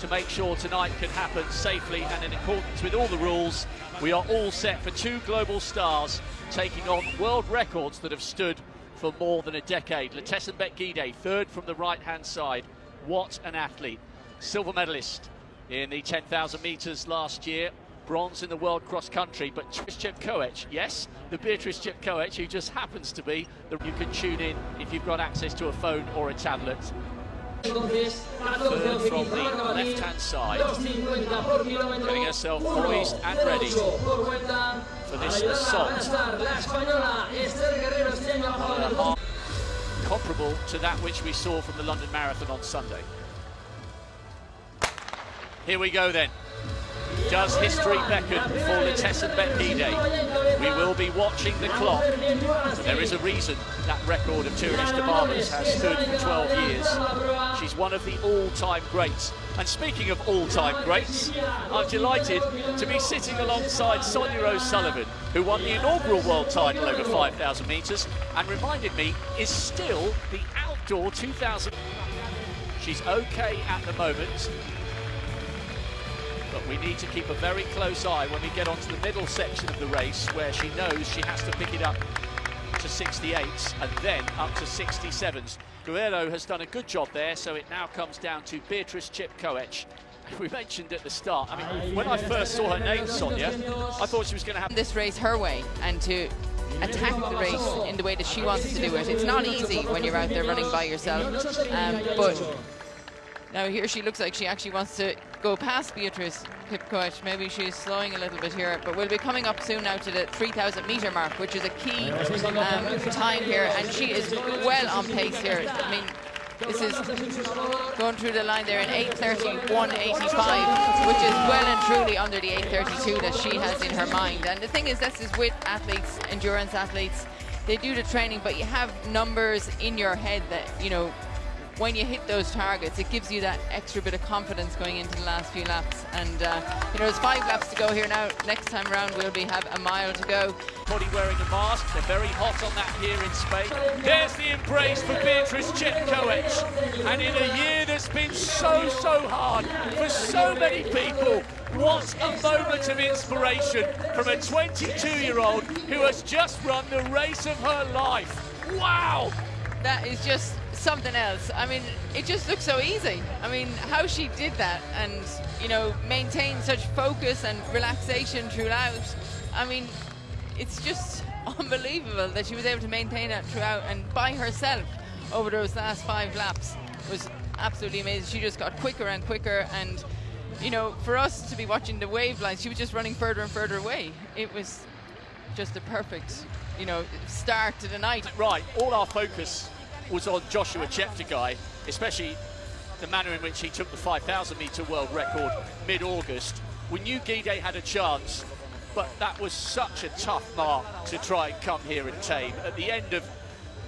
to make sure tonight can happen safely and in accordance with all the rules. We are all set for two global stars taking on world records that have stood for more than a decade. Letesenbet Gidey, third from the right-hand side. What an athlete. Silver medalist in the 10,000 metres last year. Bronze in the world cross country, but Beatrice Chepkoech, yes, the Beatrice Chepkoech, who just happens to be the you can tune in if you've got access to a phone or a tablet. From the left-hand side, getting herself poised and ready for this assault. Comparable to that which we saw from the London Marathon on Sunday. Here we go then. Does history beckon for Letesenbet Gidey? We will be watching the clock. There is a reason that record of Tirunesh Dibaba's has stood for 12 years. She's one of the all-time greats. And speaking of all-time greats, I'm delighted to be sitting alongside Sonia O'Sullivan, who won the inaugural world title over 5,000 metres and reminded me is still the outdoor 2,000. She's okay at the moment, but we need to keep a very close eye when we get onto the middle section of the race where she knows she has to pick it up to 68s and then up to 67s. Guerrero has done a good job there, so it now comes down to Beatrice Chepkoech. We mentioned at the start, I mean, when I first saw her name, Sonia, I thought she was going to have... This race her way and to attack the race in the way that she wants to do it. It's not easy when you're out there running by yourself, um, but now here she looks like she actually wants to go past Beatrice Chepkoech. Maybe she's slowing a little bit here, but we'll be coming up soon now to the 3,000 metre mark, which is a key um, time here, and she is well on pace here. I mean, this is going through the line there in 8.30, which is well and truly under the 8.32 that she has in her mind. And the thing is, this is with athletes, endurance athletes, they do the training, but you have numbers in your head that, you know, when you hit those targets, it gives you that extra bit of confidence going into the last few laps. And, uh, you know, there's five laps to go here now. Next time around, we'll be have a mile to go. Body wearing a mask. They're very hot on that here in Spain. There's the embrace for Beatrice Chepkoech. And in a year that's been so, so hard for so many people, what a moment of inspiration from a 22-year-old who has just run the race of her life. Wow! That is just something else. I mean, it just looks so easy. I mean, how she did that and, you know, maintain such focus and relaxation throughout. I mean, it's just unbelievable that she was able to maintain that throughout and by herself over those last five laps was absolutely amazing. She just got quicker and quicker and, you know, for us to be watching the wave lines, she was just running further and further away. It was just a perfect, you know, start to the night. Right, all our focus was on Joshua Cheptegei, especially the manner in which he took the 5,000 metre world record mid-August. We knew Gidey had a chance, but that was such a tough mark to try and come here and tame. At the end of,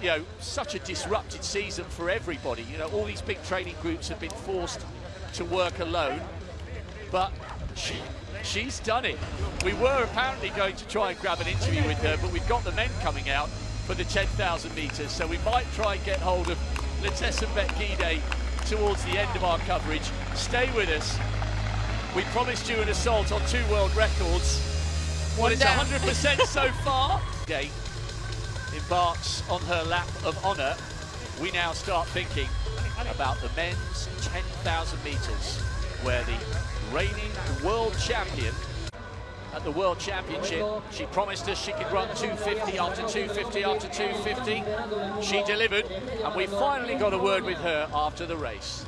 you know, such a disrupted season for everybody. You know, all these big training groups have been forced to work alone, but she, she's done it. We were apparently going to try and grab an interview with her, but we've got the men coming out for the 10,000 metres. So we might try and get hold of Letesenbet Gidey towards the end of our coverage. Stay with us. We promised you an assault on two world records. Well, it's 100% so far. Gay embarks on her lap of honour. We now start thinking about the men's 10,000 metres, where the reigning world champion at the World Championship. She promised us she could run 250 after 250 after 250. She delivered, and we finally got a word with her after the race.